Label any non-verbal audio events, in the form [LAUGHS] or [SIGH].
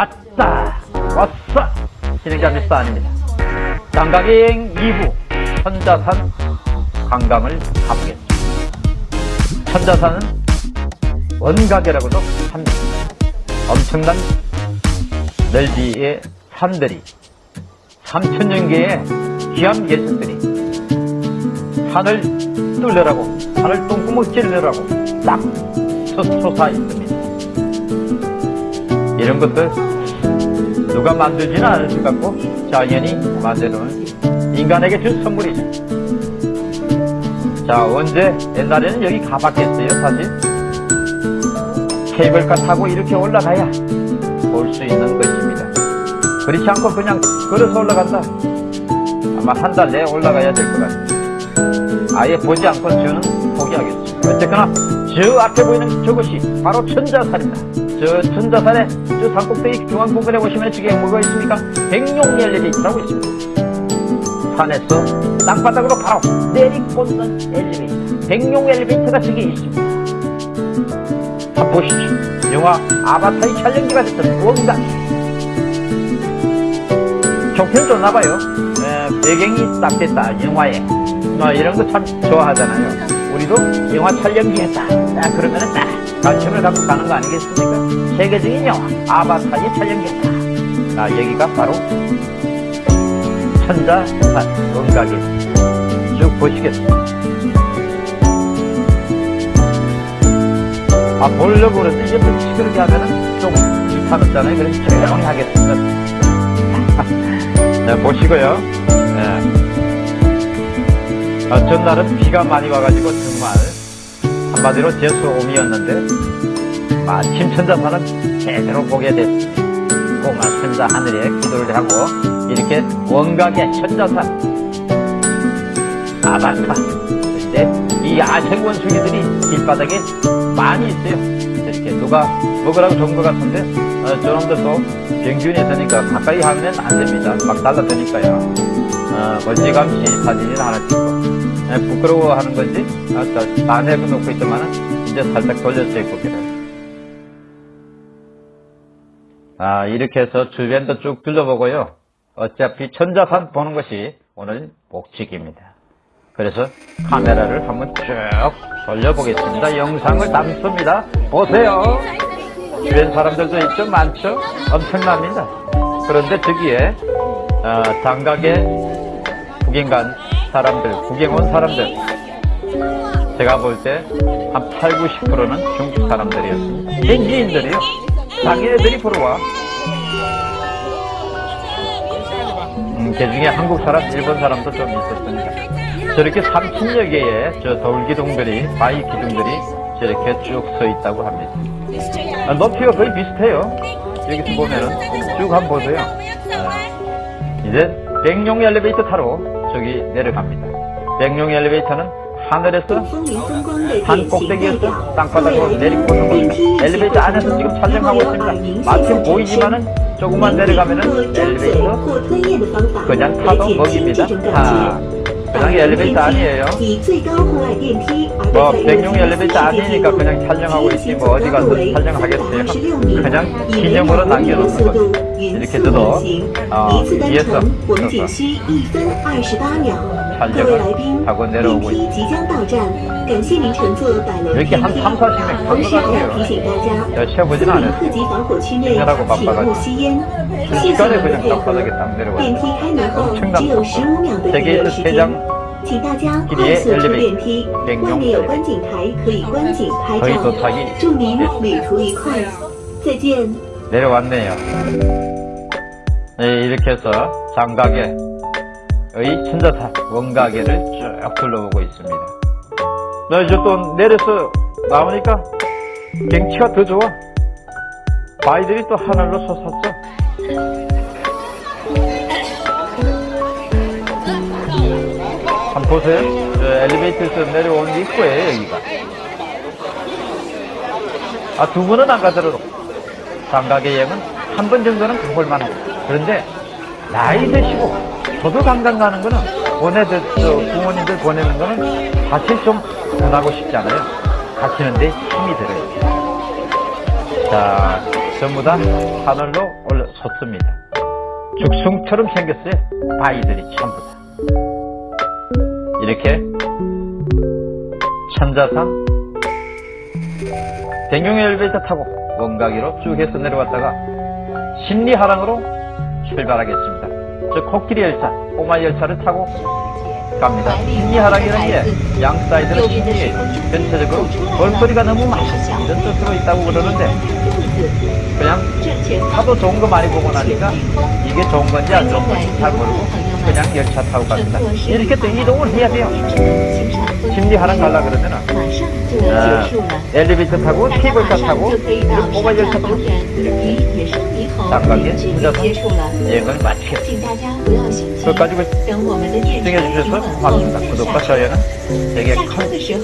왔다 왔어. 진행자 미스터 아닙니다. 장가기행 2부 천자산 관광을 가보겠습니다. 천자산은 원가계라고도 합니다. 엄청난 넓이의 산들이 3천여 개의 귀한 예술들이 산을 뚫으라고 산을 똥구멍 찌르라고 딱 솟아 있습니다 이런 것들 누가 만들지는 않을 것 같고 자연이 만들어놓은 인간에게 준 선물이죠. 자 언제 옛날에는 여기 가봤겠어요 사실 케이블카 타고 이렇게 올라가야 볼 수 있는 것입니다. 그렇지 않고 그냥 걸어서 올라간다. 아마 한 달 내에 올라가야 될 것 같아요. 아예 보지 않고 저는 포기하겠습니다. 어쨌거나 저 앞에 보이는 저것이 바로 천자산입니다. 저 천자산에 저 산꼭대기 중앙 부분에 보시면 저게 뭐가 있습니까? 백룡 엘리베이터라고 있습니다. 산에서 땅바닥으로 바로 내리꽂는 엘리베이터. 백룡 엘리베이터가 저기 있습니다. 한번 보시죠. 영화 아바타의 촬영지가 됐던 원단. 종편 좋나봐요. 배경이 딱 됐다, 영화에. 뭐 이런 거 참 좋아하잖아요. 우리도 영화 촬영지 했다. 딱 그러면 은 딱 관심을 갖고 가는 거 아니겠습니까? 세계적인 영화 아바타의 촬영지 했다. 아, 여기가 바로 천자산 원각에 쭉 보시겠습니다. 아, 보려고 그러는데 옆에 시끄럽게 하면은 좀 귀찮았잖아요. 그래서 조용히 하겠습니다. [LAUGHS] 네, 보시고요. 네. 어, 전날은 비가 많이 와가지고 정말 한마디로 제수옴이었는데 마침 천자산은 제대로 보게 됐습니다. 천자 하늘에 기도를 하고 이렇게 원각의 천자산 아바타 근데 이 야생 원숭이들이 길바닥에 많이 있어요. 이렇게 누가 먹으라고 좋은 것 같은데 어, 저놈들도 병균이 있으니까 가까이 하면 안 됩니다. 막 달라드니까요. 어, 멀찌감치 사진을 하나 찍고 네, 부끄러워하는 건지 아, 안에도 놓고 있더만은 이제 살짝 돌렸어요 고개를. 아 이렇게 해서 주변도 쭉 둘러보고요. 어차피 천자산 보는 것이 오늘 목적입니다. 그래서 카메라를 한번 쭉 돌려보겠습니다. 영상을 담습니다. 보세요. 주변 사람들도 있죠? 많죠? 엄청납니다. 그런데 저기에 어, 장각에 구경 간 사람들, 구경 온 사람들 제가 볼 때 한 8, 90%는 중국 사람들이었습니다. 현지인들이요. 자기네들이 보러 와. 음, 그 중에 한국 사람, 일본 사람도 좀 있었으니까. 저렇게 3천여 개의 저 돌 기둥들이, 바위 기둥들이 저렇게 쭉 서 있다고 합니다. 아, 높이가 거의 비슷해요. 여기서 보면은 쭉 한번 보세요. 아, 이제 백룡 엘리베이터 타러 저기 내려갑니다. 백룡 엘리베이터는 하늘에서 산 꼭대기에서 땅바닥으로 내리꽂는 겁니다. 엘리베이터 안에서 지금 촬영하고 있습니다. 마침 보이지만은 조금만 내려가면은 엘리베이터 그냥 타도 먹입니다. 타. 그냥 엘리베이터 아니에요. 뭐 백룡 엘리베이터 아니니까 그냥 촬영하고 있지 뭐 어디 가서 촬영하겠어요. 그냥 기념으로 남겨놓는 거. 이렇게 저도 어, 위에서 촬영을 하고 내려오고. 이렇게 한 3, 40명 탄것 같아요. 저 쉬어보진 않았어요. 힘내라고 바빠가지고 순식간에 그냥 땅바닥에 딱 내려와요. 엄청난. 세계에서 세장 길이의 엘리베이터 백룡 저희 도착이 내려왔네요. 네, 이렇게 해서 장가계의 천자산 원가계를 쭉 둘러보고 있습니다. 나 이제 또 내려서 나오니까 경치가 더 좋아. 바위들이 또 하늘로 솟았죠. 한번 보세요. 저 엘리베이터에서 내려온 입구예요, 여기가. 아, 두 번은 안 가더라도 장가계 여행은 한 번 정도는 가볼 만 합니다. 그런데 나이 드시고 저도 관광 가는 거는 보내들, 저 부모님들 보내는 거는 사실 좀 전하고 싶지 않아요. 가시는데 힘이 들어요. 자, 전부 다 하늘로 올라 솟습니다. 죽순처럼 생겼어요. 바위들이 전부 다. 이렇게 천자산 대경의 엘리베이터 타고 원가기로 쭉 해서 내려왔다가 심리하랑으로 출발하겠습니다. 저 코끼리 열차, 꼬마 열차를 타고 갑니다. 십리화랑이라는 게 양 사이드는 십리, 전체적으로 볼거리가 너무 많아 이런 뜻으로 있다고 그러는데 그냥 하도 좋은 거 많이 보고 나니까 이게 좋은 건지 안 좋은 건지 잘 모르고 그냥 열차 타고 갑니다. 이렇게 또 이동을 해야 돼요. 십리화랑 갈라 그러면 아, 엘리베이터 타고 케이블카 타고 뭐가 열차 타고 이렇게 부자산 여행을 마치게 그걸 가지고 시청해주셔서 고맙습니다. 구독과 좋아요는 되게 큰 힘이